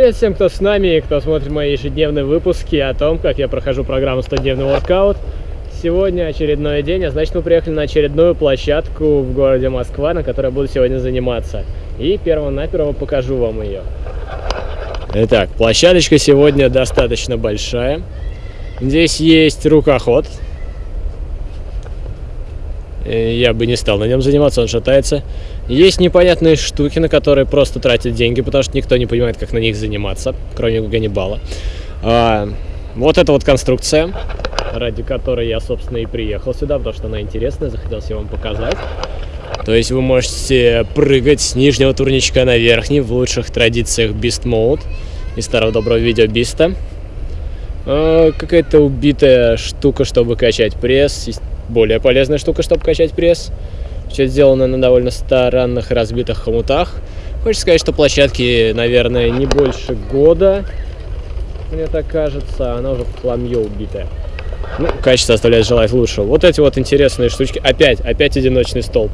Привет всем, кто с нами и кто смотрит мои ежедневные выпуски о том, как я прохожу программу 100-дневный воркаут. Сегодня очередной день, а значит мы приехали на очередную площадку в городе Москва, на которой буду сегодня заниматься. И перво-наперво покажу вам ее. Итак, площадочка сегодня достаточно большая. Здесь есть рукоход. Э, Я бы не стал на нем заниматься, он шатается. Есть непонятные штуки, на которые просто тратят деньги, потому что никто не понимает, как на них заниматься, кроме Ганнибала. А, вот эта вот конструкция, ради которой я, собственно, и приехал сюда, потому что она интересная, захотелось ее вам показать. То есть вы можете прыгать с нижнего турничка на верхний в лучших традициях Beast Mode из старого доброго видео Биста. А, Какая-то убитая штука, чтобы качать пресс. Более полезная штука, чтобы качать пресс. Все сделано на довольно странных разбитых хомутах. Хочется сказать, что площадке, наверное, не больше года. Мне так кажется, она уже в хламье убитая. Ну, качество оставляет желать лучшего. Вот эти вот интересные штучки. Опять, опять одиночный столб.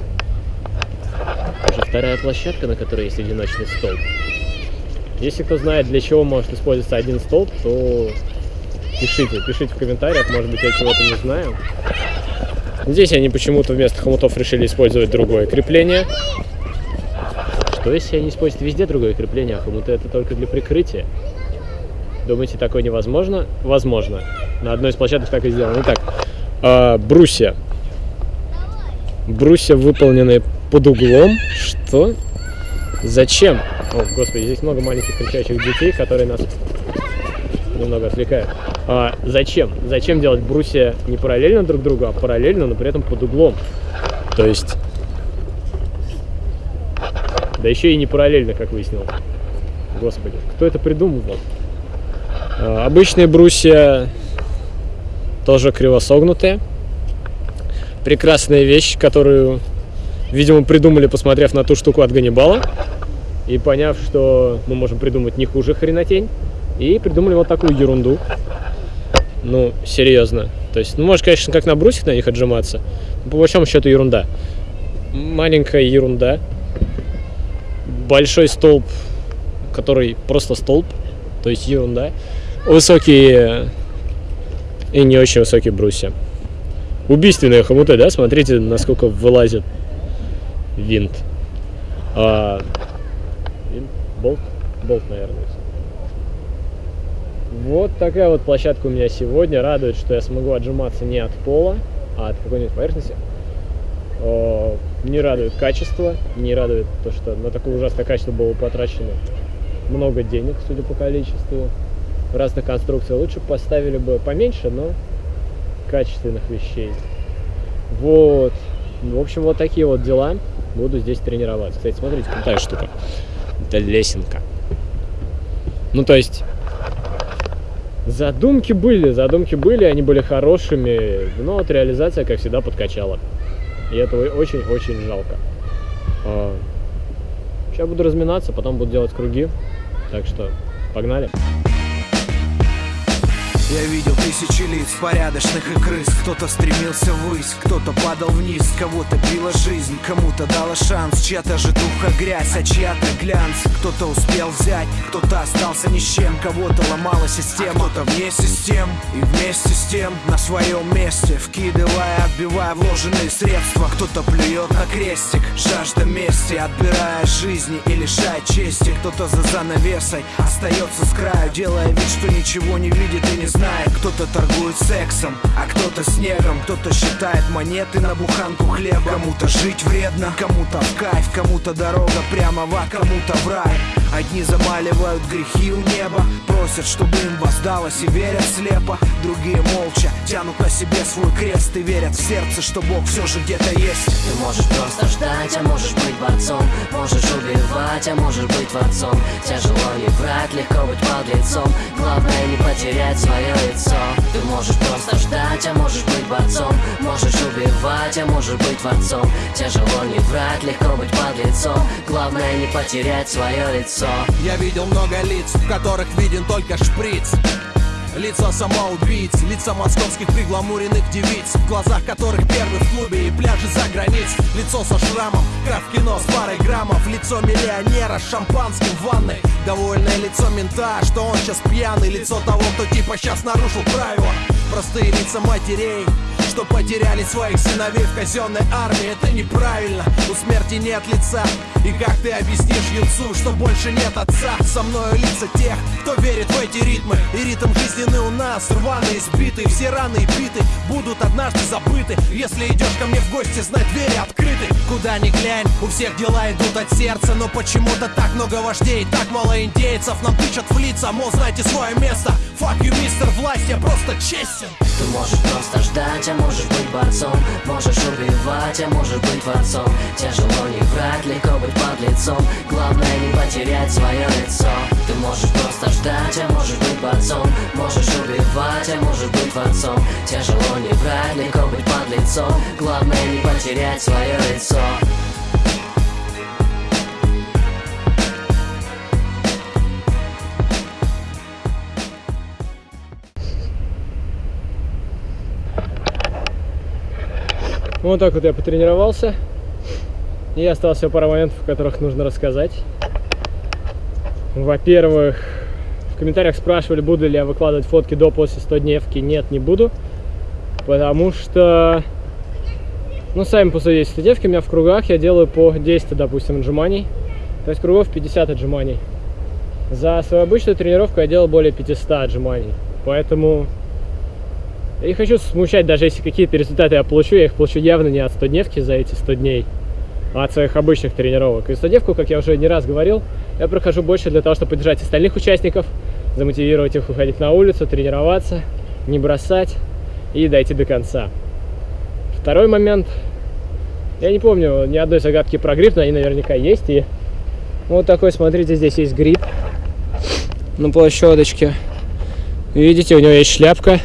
Уже вторая площадка, на которой есть одиночный столб. Если кто знает, для чего может использоваться один столб, то пишите, пишите в комментариях, может быть, я чего-то не знаю. Здесь они почему-то вместо хомутов решили использовать другое крепление. Что если они используют везде другое крепление, а хомуты это только для прикрытия? Думаете, такое невозможно? Возможно. На одной из площадок так и сделано. Итак, а, брусья. Брусья выполнены под углом. Что? Зачем? О, господи, здесь много маленьких кричащих детей, которые нас немного отвлекают. А, зачем? Зачем делать брусья не параллельно друг другу, а параллельно, но при этом под углом? То есть... Да еще и не параллельно, как выяснилось. Господи, кто это придумывал? А, обычные брусья тоже кривосогнутые. Прекрасная вещь, которую, видимо, придумали, посмотрев на ту штуку от Ганнибала. И поняв, что мы можем придумать не хуже хренотень. И придумали вот такую ерунду. Ну, серьезно. То есть, ну, можешь, конечно, как на брусьях на них отжиматься. Но по большому счету ерунда. Маленькая ерунда. Большой столб, который просто столб. То есть ерунда. Высокие и не очень высокие брусья. Убийственные хомуты, да? Смотрите, насколько вылазит винт. А, винт? Болт? Болт, наверное. Вот такая вот площадка у меня сегодня. Радует, что я смогу отжиматься не от пола, а от какой-нибудь поверхности. О, не радует качество, не радует то, что на такое ужасное качество было потрачено много денег, судя по количеству разных конструкций. Лучше поставили бы поменьше, но качественных вещей. Вот. В общем, вот такие вот дела. Буду здесь тренироваться. Кстати, смотрите, крутая штука. Это лесенка. Ну, то есть, задумки были, задумки были, они были хорошими, но вот реализация, как всегда, подкачала. И этого очень-очень жалко. Сейчас буду разминаться, потом буду делать круги. Так что, погнали. Я видел тысячи лиц, порядочных и крыс. Кто-то стремился ввысь, кто-то падал вниз. Кого-то била жизнь, кому-то дала шанс. Чья-то же духа грязь, а чья-то глянц. Кто-то успел взять, кто-то остался ни с чем. Кого-то ломала система, кто-то вне систем И вместе с тем на своем месте. Вкидывая, отбивая вложенные средства. Кто-то плюет на крестик, жажда мести. Отбирая жизни и лишая чести. Кто-то за занавесой остается с краю Делая вид, что ничего не видит и не знает Кто-то торгует сексом, а кто-то снегом. Кто-то считает монеты на буханку хлеба. Кому-то жить вредно, кому-то в кайф Кому-то дорога прямо в ад, кому-то в рай Одни замаливают грехи у неба Просят, чтобы им воздалось и верят слепо. Другие молча тянут на себе свой крест И верят в сердце, что Бог все же где-то есть. Ты можешь просто ждать, а можешь быть борцом. Можешь убивать, а можешь быть творцом. Тяжело не врать, легко быть подлецом Главное не потерять свое лицо. Ты можешь просто ждать, а можешь быть борцом. Можешь убивать, а можешь быть творцом. Тяжело не врать, легко быть подлецом Главное не потерять свое лицо Я видел много лиц, в которых виден только шприц. Лица самоубийц, лица московских пригламуренных девиц В глазах которых первый в клубе и пляжи за границ. Лицо со шрамом, как в кино с парой граммов. Лицо миллионера с шампанским в ванной. Довольное лицо мента, что он сейчас пьяный. Лицо того, кто типа сейчас нарушил правила. Простые лица матерей что потеряли своих сыновей в казенной армии. Это неправильно, у смерти нет лица. И как ты объяснишь юнцу, что больше нет отца? Со мною лица тех, кто верит в эти ритмы. И ритм жизненный у нас рваный, избитый Все раны и биты будут однажды забыты. Если идешь ко мне в гости, знай двери открыты. Куда ни глянь, у всех дела идут от сердца. Но почему-то так много вождей, так мало индейцев Нам тычат в лица, мол, знайте свое место. Fuck you, мистер власть, я просто честен. Ты можешь просто ждать, а можешь быть борцом Можешь убивать, а можешь быть творцом. Тяжело не врать, легко быть подлецом Главное не потерять свое лицо. Ты можешь просто ждать, а можешь быть борцом. Можешь убивать, а можешь быть творцом. Тяжело не врать, легко быть подлецом Главное не потерять свое лицо Вот так вот я потренировался. И осталось всего пара моментов, о которых нужно рассказать. Во-первых, в комментариях спрашивали, буду ли я выкладывать фотки до после 100 дневки. Нет, не буду. Потому что, ну, сами посудите, 100 дневки у меня в кругах я делаю по 10, допустим, отжиманий. То есть кругов 50 отжиманий. За свою обычную тренировку я делал более 500 отжиманий. Поэтому я не хочу смущать, даже если какие-то результаты я получу, я их получу явно не от 100 дневки за эти 100 дней, а от своих обычных тренировок. И 100 дневку, как я уже не раз говорил, я прохожу больше для того, чтобы поддержать остальных участников, замотивировать их выходить на улицу, тренироваться, не бросать и дойти до конца. Второй момент. Я не помню ни одной загадки про грипп, но они наверняка есть. И вот такой, смотрите, здесь есть гриб на площадочке. Видите, у него есть шляпка.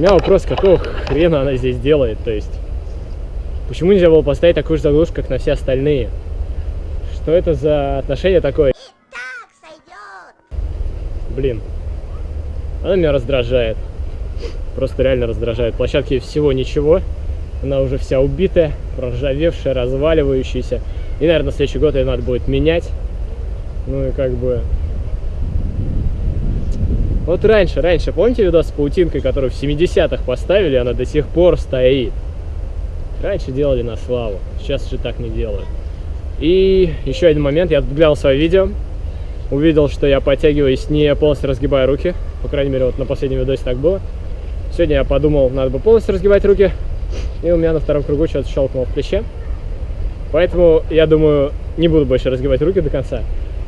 У меня вопрос, какого хрена она здесь делает, то есть... Почему нельзя было поставить такую же заглушку, как на все остальные? Что это за отношение такое? Блин. Она меня раздражает. Просто реально раздражает. Площадки всего ничего. Она уже вся убитая, проржавевшая, разваливающаяся. И, наверное, на следующий год ее надо будет менять. Ну и как бы вот раньше, раньше, помните видос с паутинкой, которую в 70-х поставили, она до сих пор стоит. Раньше делали на славу, сейчас же так не делают. И еще один момент, я глянул свое видео, увидел, что я подтягиваюсь, не полностью разгибая руки. По крайней мере, вот на последнем видосе так было. Сегодня я подумал, надо бы полностью разгибать руки. И у меня на втором кругу что-то щелкнуло в плече. Поэтому, я думаю, не буду больше разгибать руки до конца.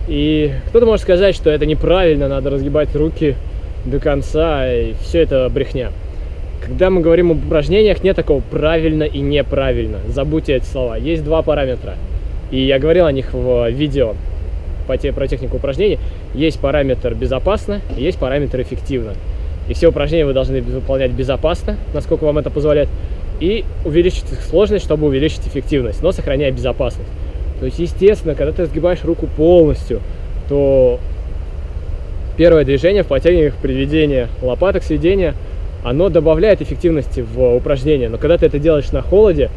И кто-то может сказать, что это неправильно, надо разгибать руки до конца, и все это брехня. Когда мы говорим об упражнениях, нет такого правильно и неправильно. Забудьте эти слова. Есть два параметра. И я говорил о них в видео по те, про технику упражнений. Есть параметр безопасно, есть параметр эффективно. И все упражнения вы должны выполнять безопасно, насколько вам это позволяет, и увеличить их сложность, чтобы увеличить эффективность, но сохраняя безопасность. То есть, естественно, когда ты разгибаешь руку полностью, то первое движение в подтягиваниях приведения лопаток сведения, оно добавляет эффективности в упражнение. Но когда ты это делаешь на холоде,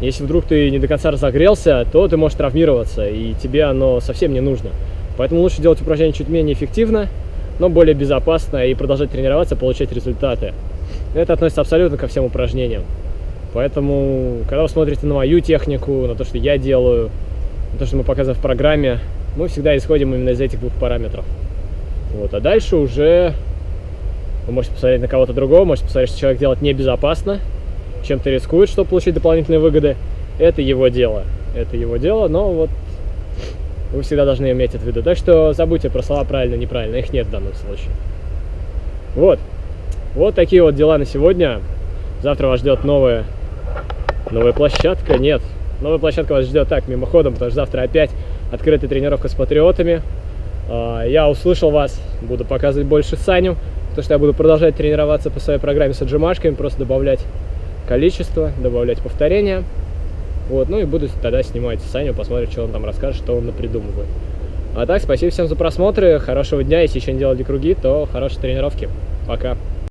если вдруг ты не до конца разогрелся, то ты можешь травмироваться, и тебе оно совсем не нужно. Поэтому лучше делать упражнение чуть менее эффективно, но более безопасно и продолжать тренироваться, получать результаты. Это относится абсолютно ко всем упражнениям. Поэтому, когда вы смотрите на мою технику, на то, что я делаю, то, что мы показываем в программе, мы всегда исходим именно из этих двух параметров. Вот, а дальше уже вы можете посмотреть на кого-то другого, можете посмотреть, что человек делает небезопасно, чем-то рискует, чтобы получить дополнительные выгоды. Это его дело. Это его дело, но вот вы всегда должны иметь это в виду. Так что забудьте про слова правильно, неправильно, их нет в данном случае. Вот. Вот такие вот дела на сегодня. Завтра вас ждет новая, новая площадка. Нет, Новая площадка вас ждет так, мимоходом, потому что завтра опять открытая тренировка с патриотами. А, я услышал вас, буду показывать больше Саню, потому что я буду продолжать тренироваться по своей программе с отжимашками, просто добавлять количество, добавлять повторения. Вот, ну и буду тогда снимать Саню, посмотрим, что он там расскажет, что он напридумывает. А так, спасибо всем за просмотры, хорошего дня, если еще не делали круги, то хорошей тренировки. Пока.